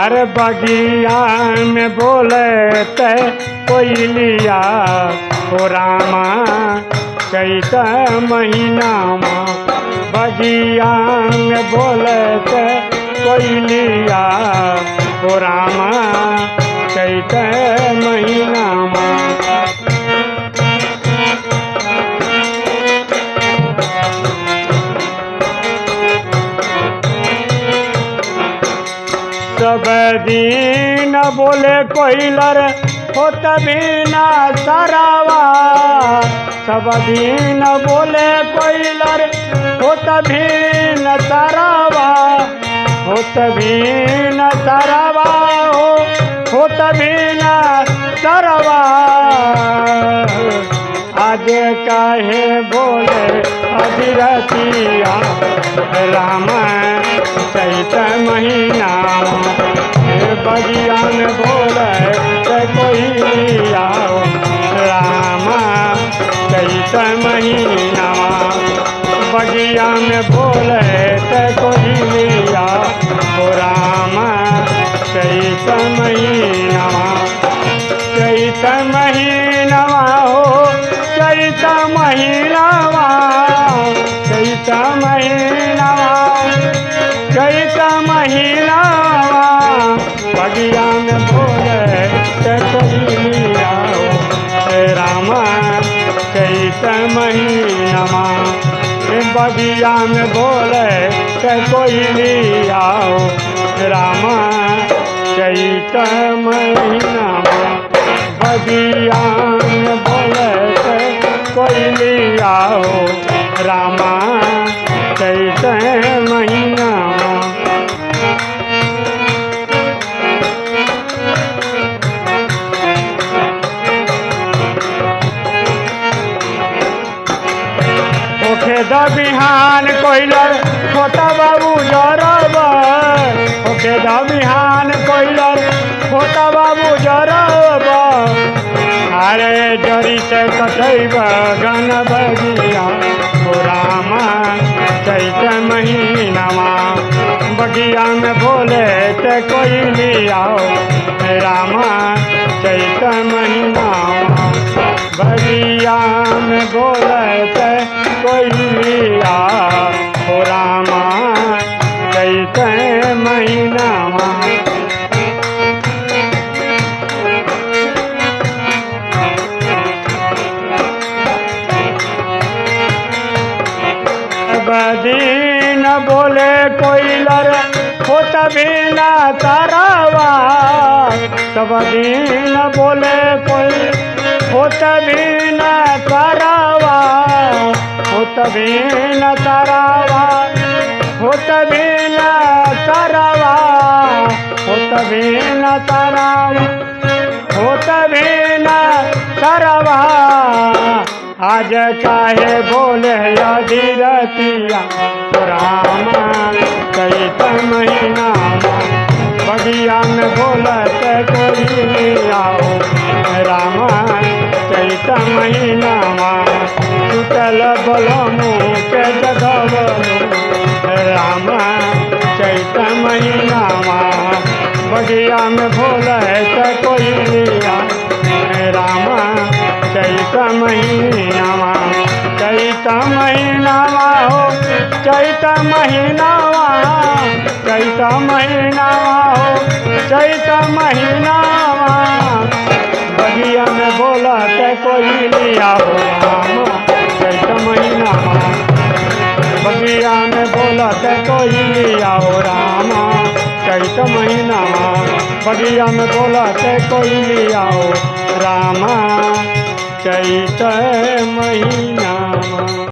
अरे बगिया में बोले ते कोई लिया ओ रामा, चैत महीना माँ। बगिया में बोले ते कोई लिया ओ रामा, चैत महीना सब दिन बोले कोइलर हो तभी ना सरावा। सब दिन बोले कोइलर हो तभी न सरावा। हो तभी न सरावा। हो हो तभी न सरवा। आज काहे बोले अधिरतिया राम चैत महीना। चैत महीना। बगिया में बोले ते कोई आओ राम, चैत महीना। चैत महीनवा हो, चैत महीनवा चैत महीनवा चैत महीनवा बगिया में बगिया में बोले ते आओ। रामा चैत महीना बगिया में बिहान कोइलर, छोटा बाबू जरब। ओखे द बिहान कोइलर, छोटा बाबू जरब। अरे, जरी से कटैब गन बगिया ओ रामा चैत महीनामा। बगिया में बोले ते कोई लियाओ रामा चैत महीना बगिया में बोले ते कोई बदीन बोले कोई कोइलर हो तभी ना तारावा सब दिन बोले कोई हो तभी ना तारावा हो तभी न तारावा हो तभी न तारावा हो तभी न तारावा हो तभी न तारावा आज काहे बोले अधीरतिया रामा चैत महीना बगिया में बोलत कोई आओ रामा चैत महीना टूटल बलमू के जगवलू रामा चैत महीना बगिया में बोलत कोई चैत महीनावा चैत महीनावा हो, चैत महीनावा चैत महीनावा हो, चैत महीनावा बगिया में बोला, ते कोई लिया हो चैत महीनावा बगिया में बोला, ते कोई लिया हो रामा, चैत महीनावा बगिया में बोला, ते कोई लिया हो रामा चैत महीना।